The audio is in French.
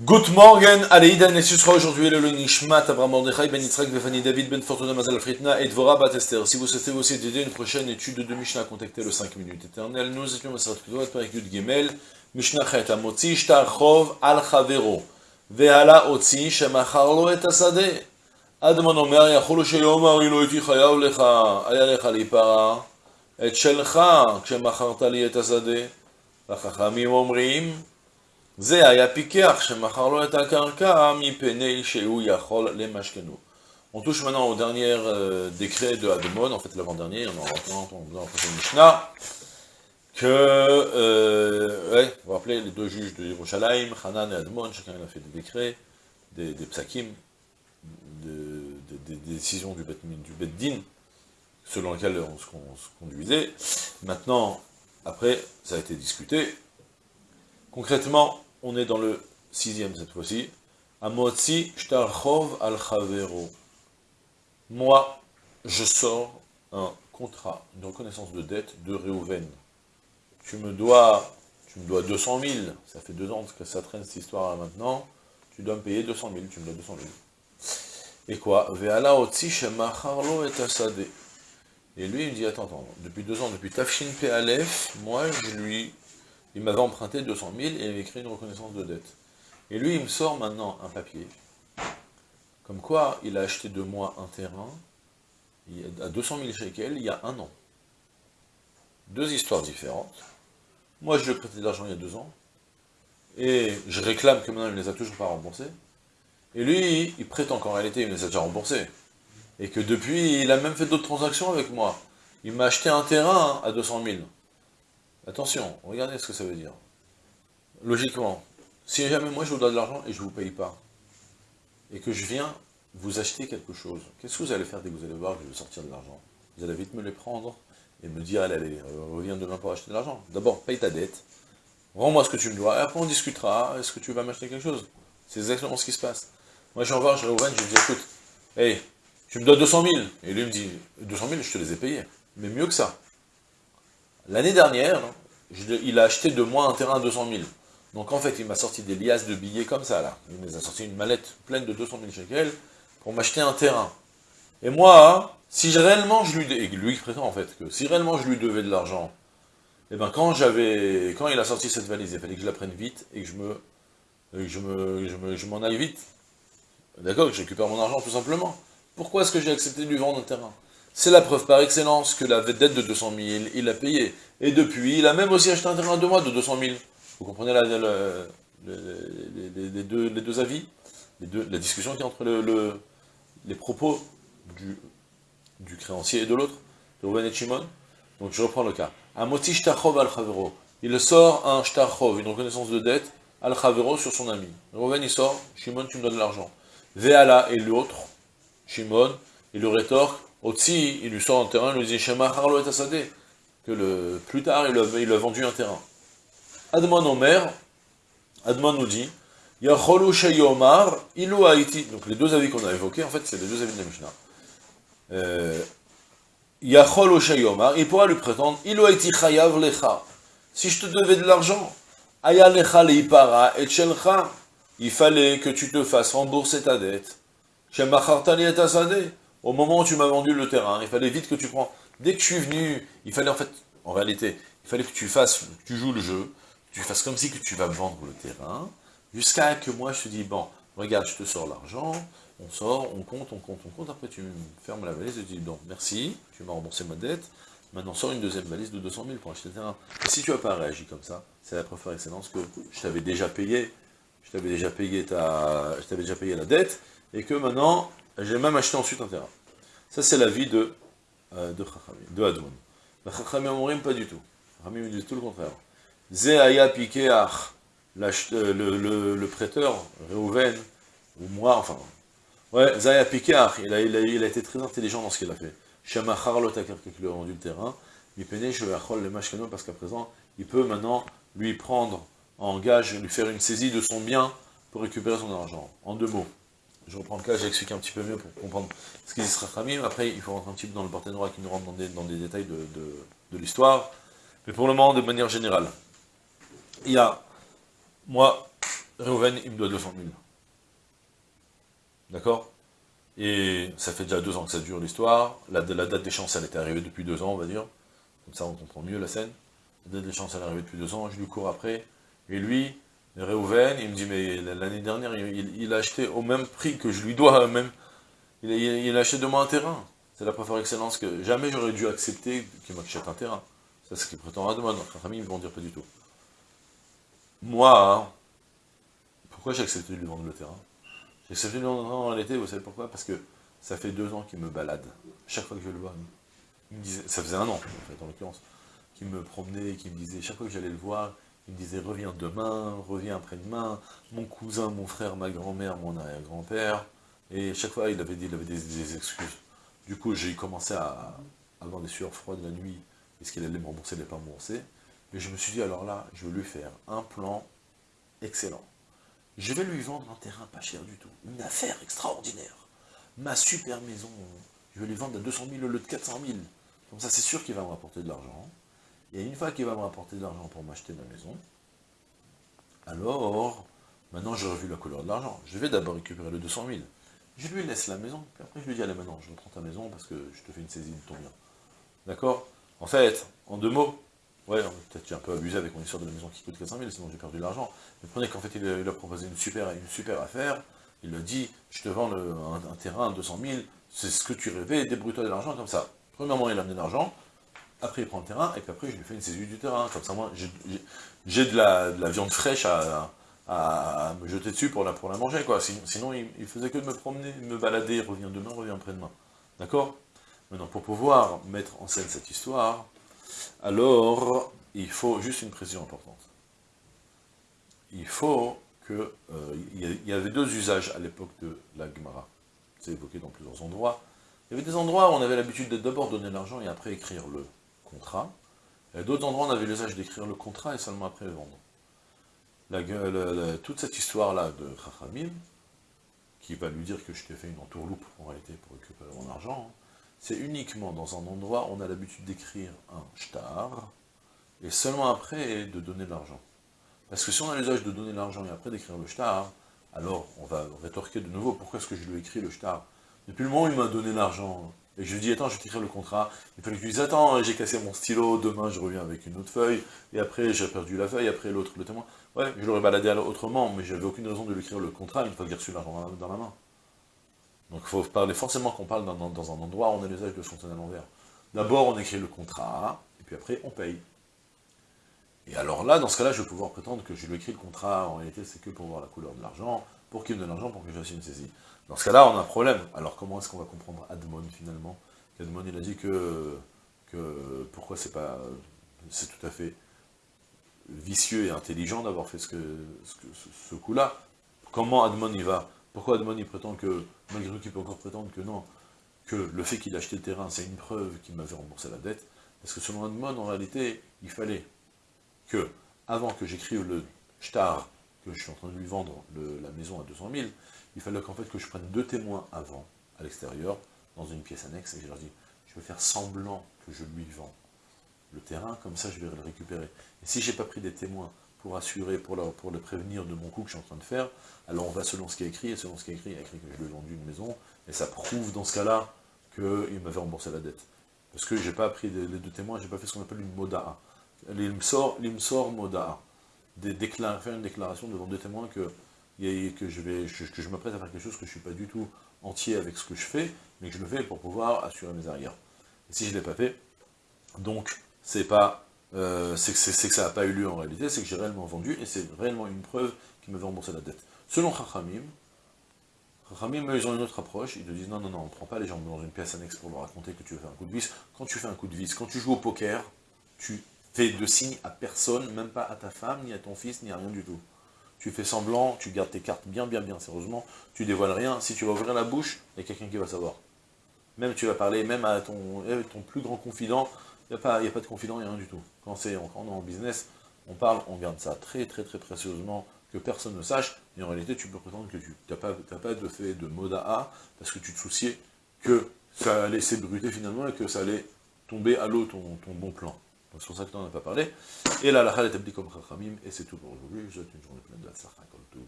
Good morning, Aleïdan, et ce sera aujourd'hui le Nishmat, Abraham Mordechai, Ben Yitzhak, Befani David, Ben Fortuna, Mazal Fritna et Dvora Batester. Si vous souhaitez aussi aider une prochaine étude de Mishnah, contactez le 5 minutes éternel. Nous étions Masarat Kedouat, Perek Yud Gimel, Mishnah Chet, Amotzi, Shtar Chov, Al Chavero, Vehala Otzi, Shemachar Lo Et Asadeh. Admon Omer, Yachol Sheyomar, Ilo Iti Chayav Lecha, Aya Lecha Lipara, Et Shelcha, Shemacharta Li Et Asadeh. והחכמים אומרים, זה היה פיקח שמכר לו את הקרקע מפני שהוא יכול למשכנו. On touche maintenant au dernier euh, décret de Admon, en fait l'avant-dernier, on en entend dans la Mishnah, que, euh, ouais, vous vous rappelez, les deux juges de Yerushalayim, Hanan et Admon, chacun a fait des décrets, des, des psakim, de, des, des décisions du Bet, du bet Din, selon lesquelles on se, on se conduisait. Maintenant, après, ça a été discuté. Concrètement, on est dans le sixième cette fois-ci. Amotzi shtarchov al. Moi, je sors un contrat, une reconnaissance de dette de Réhouven. Tu me dois, tu me dois 200 000. Ça fait deux ans que ça traîne cette histoire là maintenant. Tu dois me payer 200 000. Tu me dois 200 000. Et quoi? Et lui, il me dit, attends, attends, depuis deux ans, depuis Tafshin P. Aleph, moi, je lui, il m'avait emprunté 200 000 et il avait écrit une reconnaissance de dette. Et lui, il me sort maintenant un papier, comme quoi il a acheté de moi un terrain à 200 000 shekels il y a un an. Deux histoires différentes. Moi, je lui ai prêté de l'argent il y a deux ans, et je réclame que maintenant il ne les a toujours pas remboursés. Et lui, il prétend qu'en réalité, il les a déjà remboursés et que depuis, il a même fait d'autres transactions avec moi. Il m'a acheté un terrain à 200 000. Attention, regardez ce que ça veut dire. Logiquement, si jamais moi je vous donne de l'argent et je ne vous paye pas, et que je viens vous acheter quelque chose, qu'est-ce que vous allez faire dès que vous allez voir que je vais sortir de l'argent? Vous allez vite me les prendre et me dire, allez, allez, reviens demain pour acheter de l'argent. D'abord, paye ta dette, rends-moi ce que tu me dois, et après on discutera, est-ce que tu vas m'acheter quelque chose? C'est exactement ce qui se passe. Moi j'envoie, je vais je lui dis, écoute, hey, tu me dois 200 000. Et lui me dit, 200 000, je te les ai payés. Mais mieux que ça. L'année dernière, il a acheté de moi un terrain à 200 000. Donc en fait, il m'a sorti des liasses de billets comme ça, là. Il m'a sorti une mallette pleine de 200 000 shekels pour m'acheter un terrain. Et moi, si réellement je lui... Et lui prétend en fait que si réellement je lui devais de l'argent, eh ben quand j'avais... Quand il a sorti cette valise, il fallait que je la prenne vite et que je me... je me... je m'en aille vite. D'accord Que je récupère mon argent tout simplement. Pourquoi est-ce que j'ai accepté de lui vendre un terrain? C'est la preuve par excellence que la dette de 200 000, il l'a payé. Et depuis, il a même aussi acheté un terrain de moi de 200 000. Vous comprenez les, deux, avis? La discussion qui est entre le, les propos du, créancier et de l'autre, de Rouven et Shimon. Donc je reprends le cas. Amoti shtachov al chavero. Il sort un shtachov, une reconnaissance de dette, al chavero sur son ami. Rouven il sort, Shimon tu me donnes l'argent. Veala et l'autre, Shimon, il lui rétorque, Otsi, il lui sort un terrain, il lui dit, Shema Harlo et Asade, que plus tard, il a, a vendu un terrain. Admon Omer, Admon nous dit, Yacholu Sheyomar, Ilu Haïti, donc les deux avis qu'on a évoqués, en fait, c'est les deux avis de la Mishnah. Euh, Yacholu Sheyomar, il pourra lui prétendre, Ilu Haïti Chayav Lecha, si je te devais de l'argent, Aya Lecha Leipara et Chelcha, il fallait que tu te fasses rembourser ta dette. Au moment où tu m'as vendu le terrain, il fallait vite que tu prends. Dès que je suis venu, il fallait en fait, en réalité, il fallait que tu fasses, tu joues le jeu, tu fasses comme si que tu vas me vendre le terrain, jusqu'à que moi je te dis, bon, regarde, je te sors l'argent, on sort, on compte, on compte, on compte, après tu me fermes la valise et tu dis, bon, merci, tu m'as remboursé ma dette, maintenant sors une deuxième valise de 200 000 pour acheter le terrain. Et si tu n'as pas réagi comme ça, c'est la preuve par excellence que je t'avais déjà payé, je t'avais déjà payé ta, je t'avais déjà payé la dette, et que maintenant, j'ai même acheté ensuite un terrain. Ça, c'est la vie de, euh, de Chachamim, de. La pas du tout. Chachamim dit tout le contraire. Zéaya Pikeach, le, le, prêteur, Reuven, ou moi, enfin, ouais, Zéaya Pikeach, il a, il, a, il a été très intelligent dans ce qu'il a fait. Shema Charlot qui lui a vendu le terrain, Mipene le parce qu'à présent, il peut maintenant lui prendre en gage, lui faire une saisie de son bien pour récupérer son argent. En deux mots. Je reprends le cas, j'explique un petit peu mieux pour comprendre ce sera Khamim. Après, il faut rentrer un petit peu dans le droit qui nous rentre dans des, détails de, l'histoire. Mais pour le moment, de manière générale, il y a, moi, Reuven, il me doit 200 000. D'accord? Et ça fait déjà deux ans que ça dure l'histoire. La, la, date d'échéance, elle était arrivée depuis deux ans, on va dire. Comme ça, on comprend mieux la scène. La date d'échéance, elle est arrivée depuis deux ans. Je lui cours après. Et lui, Reuven, il me dit, mais l'année dernière, il, a acheté au même prix que je lui dois, même. Il, il, a acheté de moi un terrain. C'est la préférence excellence que jamais j'aurais dû accepter qu'il m'achète un terrain. C'est ce qu'il prétend à demander. Notre famille, ils vont dire pas du tout. Moi, pourquoi j'ai accepté de lui vendre le terrain? J'ai accepté de lui vendre le terrain en réalité, vous savez pourquoi? Parce que ça fait deux ans qu'il me balade. Chaque fois que je le vois, il ça faisait un an, en fait, en l'occurrence, qu'il me promenait, qu'il me disait, chaque fois que j'allais le voir, il me disait, reviens demain, reviens après-demain, mon cousin, mon frère, ma grand-mère, mon arrière-grand-père, et chaque fois, il avait, dit, des, excuses. Du coup, j'ai commencé à avoir des sueurs froides la nuit, est-ce qu'il allait me rembourser, il pas me rembourser Et je me suis dit, alors là, je vais lui faire un plan excellent. Je vais lui vendre un terrain pas cher du tout. Une affaire extraordinaire. Ma super maison, je vais lui vendre à 200 000 au lieu de 400 000. Comme ça, c'est sûr qu'il va me rapporter de l'argent. Et une fois qu'il va me rapporter de l'argent pour m'acheter ma maison, alors, maintenant j'ai revu la couleur de l'argent. Je vais d'abord récupérer le 200 000. Je lui laisse la maison, puis après je lui dis, allez maintenant, je reprends ta maison parce que je te fais une saisie de ton bien. D'accord? En fait, en deux mots, Ouais, peut-être j'ai un peu abusé avec mon histoire de la maison qui coûte 400 000, sinon j'ai perdu de l'argent. Mais prenez qu'en fait, il a, proposé une super, affaire, il a dit, je te vends un, terrain à 200 000, c'est ce que tu rêvais, débrouille-toi de l'argent comme ça. Premièrement, il a amené de l'argent, après il prend le terrain, et puis après je lui fais une saisie du terrain. Comme ça, moi, j'ai de la, viande fraîche à, me jeter dessus pour la, pour la manger, quoi. Sinon, il, faisait que de me promener, me balader, revient demain, revient après-demain. D'accord? Maintenant, pour pouvoir mettre en scène cette histoire, alors il faut juste une précision importante. Il faut que... Euh, il y avait deux usages à l'époque de la Gemara. C'est évoqué dans plusieurs endroits. Il y avait des endroits où on avait l'habitude de d'abord donner l'argent et après écrire le contrat. Et d'autres endroits, on avait l'usage d'écrire le contrat et seulement après le vendre. La, toute cette histoire-là de Chachamim, qui va lui dire que je t'ai fait une entourloupe en réalité pour récupérer mon argent, c'est uniquement dans un endroit où on a l'habitude d'écrire un shtar, et seulement après de donner l'argent. Parce que si on a l'usage de donner l'argent et après d'écrire le shtar, alors on va rétorquer de nouveau, pourquoi est-ce que je lui ai écrit le shtar? Depuis le moment où il m'a donné l'argent, et je lui dis, attends, je vais t'écrire le contrat, il fallait que je lui dise, attends, j'ai cassé mon stylo, demain je reviens avec une autre feuille, et après j'ai perdu la feuille, après l'autre, le témoin. Ouais, je l'aurais baladé autrement, mais j'avais aucune raison de lui écrire le contrat une fois que j'ai reçu l'argent dans la main. Donc il faut parler forcément qu'on parle dans, un endroit où on a l'usage de fontaine à l'envers. D'abord, on écrit le contrat, et puis après, on paye. Et alors là, dans ce cas-là, je vais pouvoir prétendre que je lui écris le contrat, en réalité, c'est que pour voir la couleur de l'argent, pour qu'il me donne l'argent, pour que je fasse une saisie. Dans ce cas-là, on a un problème. Alors comment est-ce qu'on va comprendre Admon, finalement? Admon, il a dit que, que pourquoi c'est pas... c'est tout à fait vicieux et intelligent d'avoir fait ce, que, ce, coup-là. Comment Admon, il va? Pourquoi Admon il prétend que, malgré tout qu'il peut encore prétendre que non, que le fait qu'il a acheté le terrain, c'est une preuve qu'il m'avait remboursé la dette? Parce que selon Admon, en réalité, il fallait que, avant que j'écrive le shtar, que je suis en train de lui vendre la maison à 200 000, il fallait qu'en fait que je prenne deux témoins avant, à l'extérieur, dans une pièce annexe, et je leur dis, je vais faire semblant que je lui vends le terrain, comme ça je vais le récupérer. Et si j'ai pas pris des témoins pour assurer, pour, le prévenir de mon coup que je suis en train de faire, alors on va selon ce qui est écrit, et selon ce qui est écrit, il a écrit que je lui ai vendu une maison, et ça prouve dans ce cas-là qu'il m'avait remboursé la dette. Parce que j'ai pas pris les, deux témoins, j'ai pas fait ce qu'on appelle une moda'a. L'imsor, l'imsor moda'a. Faire une déclaration devant deux témoins que, que je vais, que je m'apprête à faire quelque chose que je suis pas du tout entier avec ce que je fais, mais que je le fais pour pouvoir assurer mes arrières. Et si je ne l'ai pas fait, donc c'est pas euh, c'est que, ça n'a pas eu lieu en réalité, c'est que j'ai réellement vendu, et c'est réellement une preuve qui m'avait remboursé la dette. Selon Chachamim, Chachamim, ils ont une autre approche, ils te disent non, non, non, on ne prend pas les gens dans une pièce annexe pour leur raconter que tu veux faire un coup de vis. Quand tu fais un coup de vis, quand tu joues au poker, tu fais de signe à personne, même pas à ta femme, ni à ton fils, ni à rien du tout. Tu fais semblant, tu gardes tes cartes bien, bien, bien sérieusement, tu dévoiles rien. Si tu vas ouvrir la bouche, il y a quelqu'un qui va savoir. Même tu vas parler, même à ton, eh, plus grand confident, il n'y a, pas, a pas de confident, il n'y a rien du tout. Quand, on, on est en business, on parle, on garde ça très très très précieusement, que personne ne sache, et en réalité tu peux prétendre que tu n'as pas, pas de fait de mode à parce que tu te souciais que ça allait s'ébruter finalement et que ça allait tomber à l'eau ton, bon plan. Donc c'est pour ça que on n'a pas parlé. Et là, la est établie comme Chachamim, et c'est tout pour aujourd'hui. Je souhaite une journée pleine de la Tzlach, tout,